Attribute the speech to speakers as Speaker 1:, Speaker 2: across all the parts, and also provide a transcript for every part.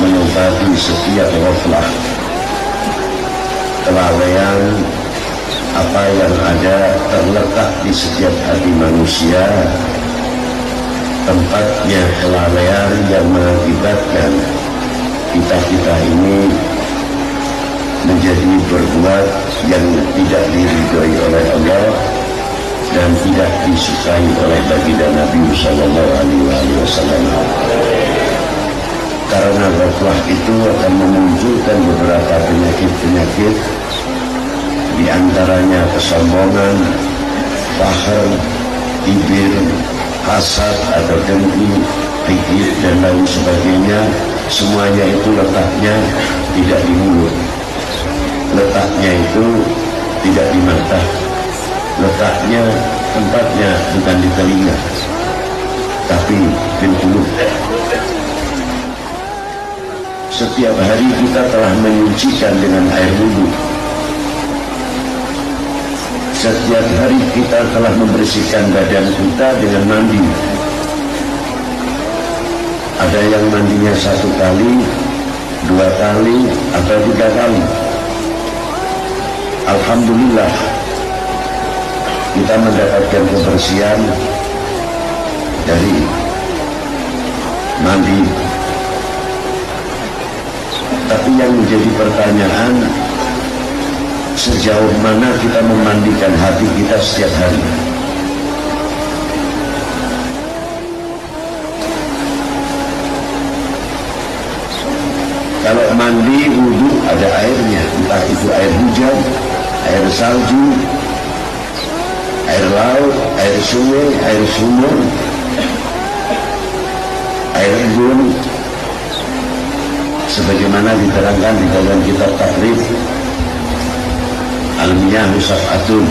Speaker 1: menghadapi setiap ghaflah kelalaian apa yang ada terletak di setiap hati manusia tempatnya kelalaian yang mengakibatkan kita-kita ini menjadi berbuat yang tidak diridhoi oleh Allah dan tidak disukai oleh baginda Nabi Sallallahu Alaihi Wasallam. Karena ghaflah itu akan memunculkan beberapa penyakit-penyakit di antaranya kesombongan, faham, ibir, hasad atau dengki, pikir dan lain sebagainya. Semuanya itu letaknya tidak di mulut. Letaknya itu tidak di mata. Letaknya tempatnya bukan di telinga tapi di mulut setiap hari kita telah menyucikan dengan air wudhu. Setiap hari kita telah membersihkan badan kita dengan mandi. Ada yang mandinya satu kali dua kali atau tiga kali. Alhamdulillah kita mendapatkan kebersihan dari mandi tapi yang menjadi pertanyaan sejauh mana kita memandikan hati kita setiap hari? Kalau mandi wudhu ada airnya. Entah itu air hujan air salju air laut air sungai air sumur air embun sebagaimana diterangkan di dalam kitab takrif almiyah atun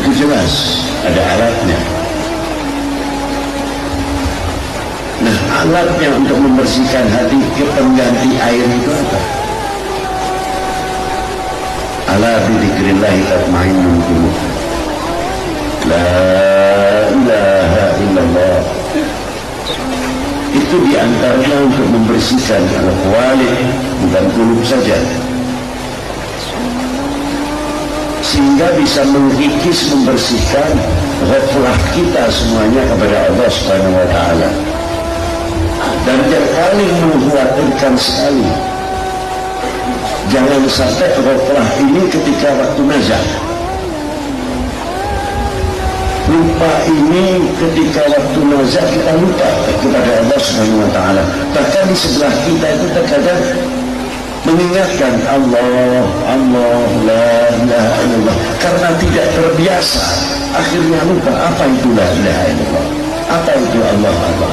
Speaker 1: itu jelas ada alatnya Nah alatnya untuk membersihkan hati pengganti air itu apa? Ala bidzikrillahi tatmainnul qulub. La ilaha illallah. Itu di antaranya untuk membersihkan al-wali bukan kulub saja. Sehingga bisa mengikis membersihkan ghaflah kita semuanya kepada Allah Subhanahu wa taala dan yang paling mengkhawatirkan sekali jangan sampai ghaflah ini ketika waktu nazar lupa ini ketika waktu nazar kita lupa kepada Allah Subhanahu wa taala. Bahkan di sebelah kita itu terkadang mengingatkan Allah Allah la ilaha illallah. Karena tidak terbiasa akhirnya lupa apa itu la ilaha illallah? Apa itu Allah Allah?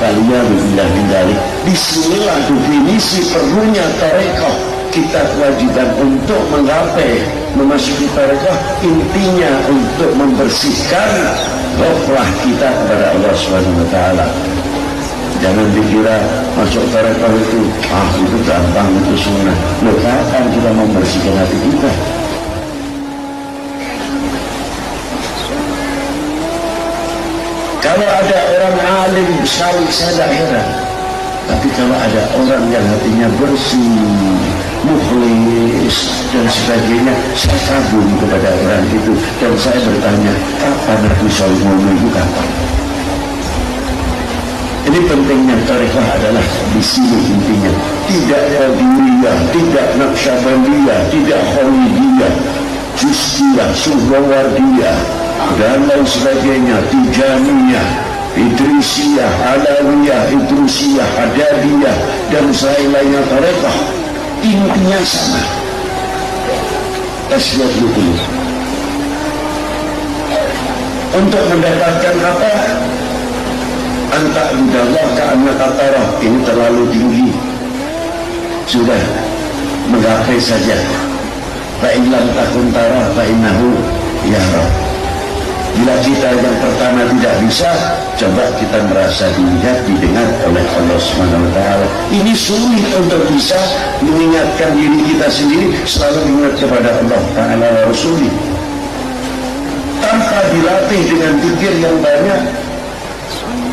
Speaker 1: Kalian billah bindalik di sinilah definisi perlunya tarekat kita kewajiban untuk menggapai memasuki tarekat intinya untuk membersihkan rohlah kita kepada Allah SWT jangan dikira masuk tarekat itu ah itu gampang itu sunnah. Loh kapan kita membersihkan hati kita? Kalau ada orang alim sekali saya tidak heran. Tapi kalau ada orang yang hatinya bersih, mukhlis dan sebagainya, saya kagum kepada orang itu dan saya bertanya, kapan Nabi Sallallahu itu kapan? Ini pentingnya tarikah adalah di sini intinya. Tidak Qadiriyah, tidak Naqsyabandiyah, tidak Khalidiyah, Justiyah, Suhrawardiyah, dan lain sebagainya Tijaniyah Idrisiyah, Alawiyah, Idrusiyah, Hadadiyah dan lainnya tarekah intinya sama. Tasbih dulu untuk mendapatkan apa? Anta udallah karena katarah ini terlalu tinggi. Sudah menggapai saja. Fa'ilam takun tarah fa'innahu ya Rabb Bila kita yang pertama tidak bisa, coba kita merasa dilihat, didengar oleh Allah SWT. Ini sulit untuk bisa mengingatkan diri kita sendiri, selalu ingat kepada Allah Ta'ala Rasulullah. Tanpa dilatih dengan pikir yang banyak,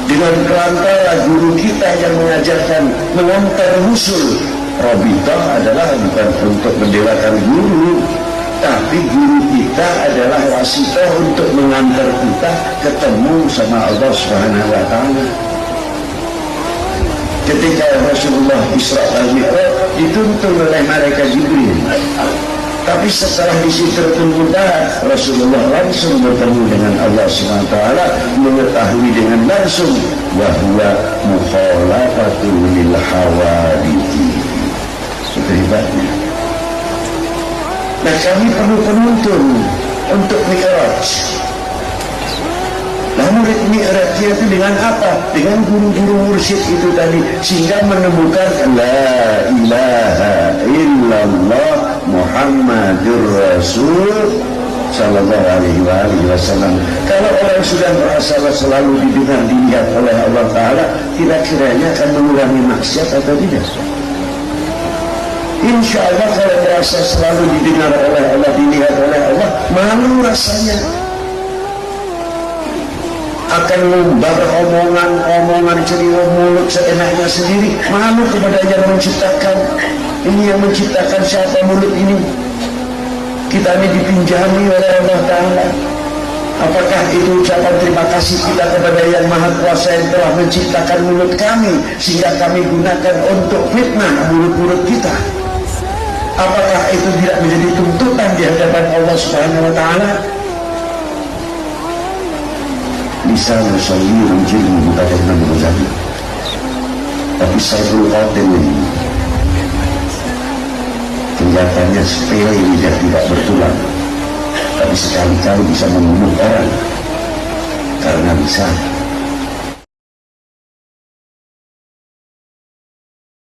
Speaker 1: dengan perantara guru kita yang mengajarkan mengantar usul Robitoh adalah bukan untuk mendelakan guru tapi guru kita adalah wasitoh untuk mengantar kita ketemu sama Allah Subhanahu wa taala. Ketika Rasulullah Isra al Mi'raj dituntun oleh malaikat Jibril. Tapi setelah di situ Rasulullah langsung bertemu dengan Allah SWT mengetahui dengan langsung bahwa mukhalafatul lil hawadithi itu nah kami perlu penuntun untuk mi'raj Nah murid mi'rajnya itu dengan apa? Dengan guru-guru mursyid itu tadi Sehingga menemukan La ilaha illallah Muhammadur Rasul Sallallahu alaihi wa wasallam Kalau orang sudah merasa selalu didengar dilihat oleh Allah Ta'ala Kira-kiranya akan mengurangi maksiat atau tidak? Insya Allah kalau merasa selalu didengar oleh Allah Dilihat oleh Allah Malu rasanya. Akan membar omongan-omongan ceria mulut seenaknya sendiri. Malu kepada yang menciptakan. Ini yang menciptakan siapa mulut ini? Kita ini dipinjami oleh Allah Ta'ala. Apakah itu ucapan terima kasih kita kepada yang maha kuasa yang telah menciptakan mulut kami sehingga kami gunakan untuk fitnah mulut-mulut kita apakah itu tidak menjadi tuntutan di hadapan Allah Subhanahu wa taala? Lisan sahih jilmu mutadakkan Ghazali tapi saya perlu khawatir ini. Kelihatannya sepele lidah tidak bertulang. Tapi sekali-kali bisa membunuh orang. Karena bisa